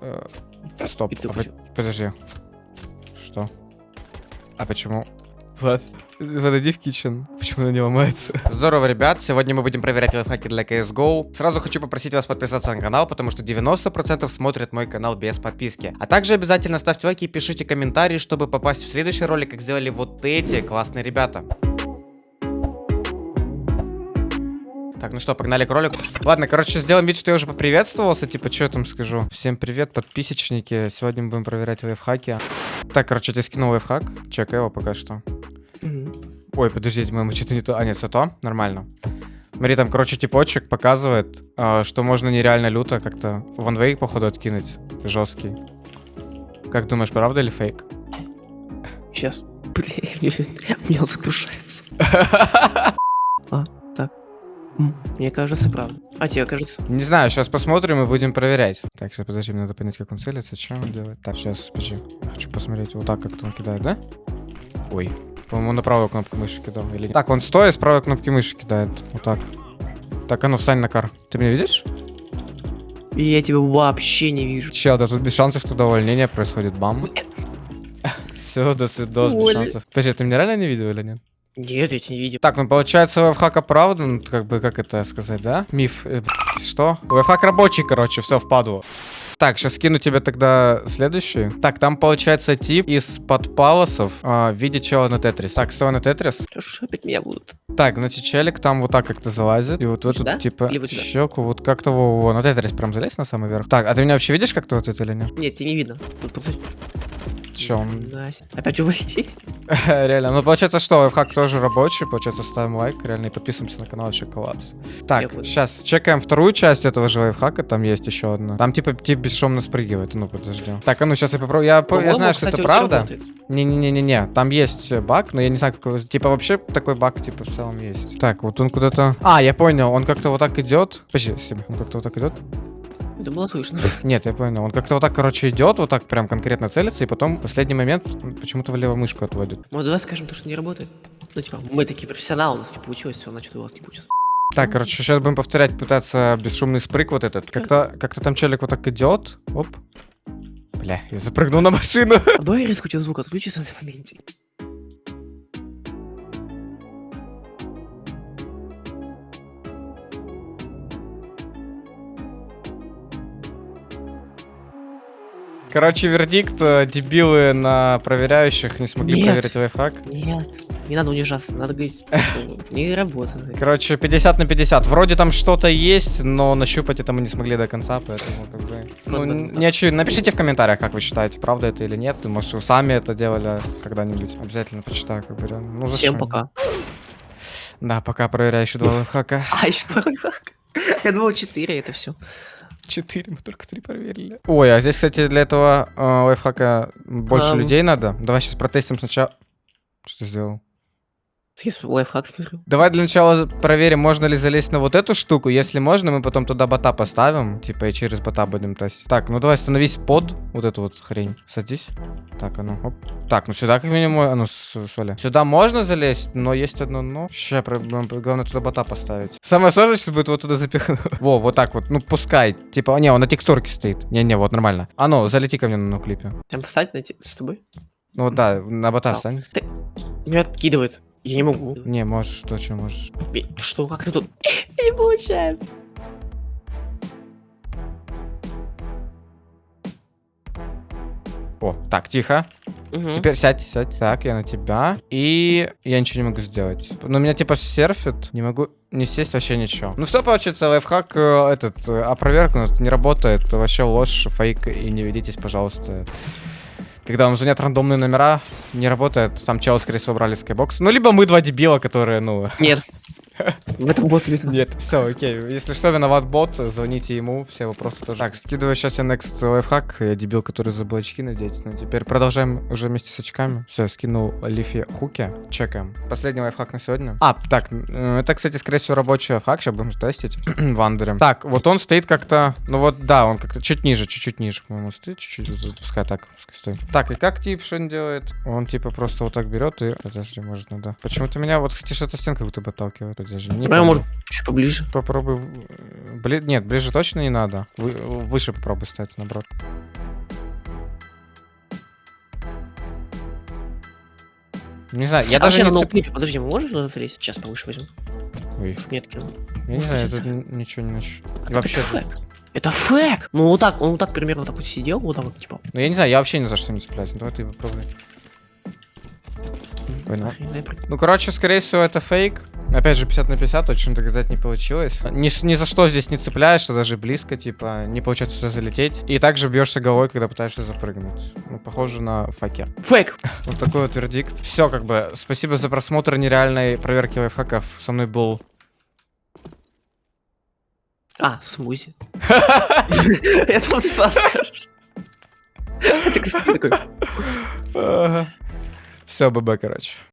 Э, Стоп. А по- Подожди. Что? А почему? Влад, подойди в kitchen. Почему она не ломается? Здорово, ребят. Сегодня мы будем проверять лайфхаки для CSGO. Сразу хочу попросить вас подписаться на канал, потому что 90% смотрят мой канал без подписки. А также обязательно ставьте лайки и пишите комментарии, чтобы попасть в следующий ролик, как сделали вот эти классные ребята. Так, ну что, погнали к ролику. Ладно, короче, сделаем вид, что я уже поприветствовался. Типа, что я там скажу? Всем привет, подписчики. Сегодня мы будем проверять лайфхаки. Так, короче, ты скинул лайфхак. Чекай его пока что. Ой, подождите, мы что-то не то. А, нет, все то. Нормально. Смотри, там, короче, типочек показывает, а, что можно нереально люто как-то ванвейк, походу, откинуть. Жесткий. Как думаешь, правда или фейк? Сейчас. Блин, у меня он Мне кажется, правда. А тебе кажется? Не знаю, сейчас посмотрим и будем проверять. Так, сейчас подожди, мне надо понять, как он целится, что он делает. Так, сейчас, подожди. Я хочу посмотреть, вот так как-то он кидает, да? Ой. По-моему, на правую кнопку мыши кидал или нет? Так, он стоя с правой кнопки мыши кидает. Вот так. Так, а ну встань на кар. Ты меня видишь? И я тебя вообще не вижу. Чел, да тут без шансов туда увольнение происходит. Бам. Все, до свидос, без шансов. Подожди, ты меня реально не видел или нет? Нет, я тебя не видел. Так, ну получается, лайфхак оправдан, как бы, как это сказать, да? Миф. э, Что? Лайфхак рабочий, короче, все впадло. Так, сейчас скину тебе тогда следующий. Так, там получается тип из подпалосов а, в виде чела на тетрис. Так, стой на тетрис. Что опять меня будут? Так, значит, челик там вот так как-то залазит. И вот в эту, Сюда? типа, Или вот сюда? щеку, вот как-то во, во, на тетрис прям залезь на самый верх. Так, а ты меня вообще видишь как-то вот это или нет? Нет, тебя не видно. Тут просто- Че, он... Настя. Опять уводи. Реально. Ну, получается, что лайфхак тоже рабочий. Получается, ставим лайк, реально, и подписываемся на канал вообще класс. Так, сейчас чекаем вторую часть этого же лайфхака. Там есть еще одна. Там типа тип бесшумно спрыгивает. Ну, подожди. Так, а ну сейчас я попробую. Я, я знаю, что это правда. Не-не-не-не-не. Там есть баг, но я не знаю, какой. Типа, вообще такой баг, типа, в целом есть. Так, вот он куда-то. А, я понял, он как-то вот так идет. Подожди, себе. Он как-то вот так идет. Это было слышно. Нет, я понял. Он как-то вот так, короче, идет, вот так прям конкретно целится, и потом в последний момент почему-то влево мышку отводит. Ну, давай скажем то, что не работает. Ну, типа, мы такие профессионалы, у нас не получилось, все, значит, у вас не получится. Так, короче, сейчас будем повторять, пытаться бесшумный спрыг вот этот. Как-то как там челик вот так идет. Оп. Бля, я запрыгнул на машину. А давай резко у тебя звук отключится на моменте. Короче, вердикт. э, Дебилы на проверяющих не смогли Нет. проверить лайфхак. Нет, не надо унижаться, надо говорить, не работает. Короче, 50 на 50. Вроде там что-то есть, но нащупать это мы не смогли до конца, поэтому как бы... Ну, не очевидно. Напишите в комментариях, как вы считаете, правда это или нет. Может, вы сами это делали когда-нибудь. Обязательно почитаю, как бы реально. Ну, Всем зачем? пока. Да, пока проверяю еще два лайфхака. А, что? Я думал, 4 это все. Четыре, мы только три проверили. Ой, а здесь, кстати, для этого э, лайфхака больше Ам. людей надо. Давай сейчас протестим сначала. Что сделал? С- лайфхак смотрю. Давай для начала проверим, можно ли залезть на вот эту штуку. Если можно, мы потом туда бота поставим. Типа и через бота будем тестить. Так, ну давай становись под вот эту вот хрень. Садись. Так, а ну, оп. Так, ну сюда как минимум, а ну, соли. Сюда можно залезть, но есть одно но. Сейчас, главное туда бота поставить. Самое сложное сейчас будет вот туда запихнуть. Во, вот так вот, ну пускай. Типа, не, он на текстурке стоит. Не-не, вот нормально. А ну, залети ко мне на клипе. Там поставить на с тобой? Ну да, на бота Встал. встань. Меня откидывает. Я не могу. Не, можешь, точно можешь. Что, как ты тут? Не получается. О, так, тихо. Мгм. Теперь сядь, сядь. Так, я на тебя. И я ничего не могу сделать. Но меня типа серфит. Не могу не сесть вообще ничего. Ну все, получается, лайфхак э, этот э, опровергнут, не работает. Вообще ложь, фейк. И не ведитесь, пожалуйста. Когда вам звонят рандомные номера, не работает. Там чел, скорее всего, брали скайбокс. Ну, либо мы два дебила, которые, ну... Нет. В этом бот видно. Нет, все, окей. Если что, виноват бот, звоните ему, все вопросы тоже. Так, скидываю сейчас я next лайфхак. Я дебил, который забыл очки надеть. Ну, теперь продолжаем уже вместе с очками. Все, скинул Лифи хуки. Чекаем. Последний лайфхак на сегодня. А, так, э, это, кстати, скорее всего, рабочий лайфхак. Сейчас будем тестить в андере. Так, вот он стоит как-то... Ну вот, да, он как-то чуть ниже, чуть-чуть ниже, по-моему, стоит. Чуть-чуть, пускай так, пускай стоит. Так, и как тип что он делает? Он, типа, просто вот так берет и... Подожди, может, надо... Почему-то меня... Вот, кстати, что-то стенка будто бы даже не помню. может, чуть поближе. Попробуй... э, Бли... Нет, ближе точно не надо. Вы... Выше попробуй стать, наоборот. Не знаю, я а даже вообще не цеп... ноутбуке, подожди, мы можем туда залезть? Сейчас повыше возьмем. Ой, я не знаю, я быть, тут это- ничего не нащ... А Вообще... Это фэк. Это фэк! Ну вот так, он вот так примерно так вот сидел, вот так вот, типа. Ну я не знаю, я вообще ни за что не цепляюсь. Ну, давай ты попробуй. Ой, ну. Ну, короче, скорее всего, это фейк. Опять же, 50 на 50, точно доказать не получилось. Ни, ни за что здесь не цепляешься, даже близко, типа, не получается сюда залететь. И также бьешься головой, когда пытаешься запрыгнуть. Ну, похоже на факер. Фэк! Вот такой вот вердикт. Все, как бы, спасибо за просмотр нереальной проверки лайфхаков. Со мной был... А, смузи. Это вот Стас. Все, ББ, короче.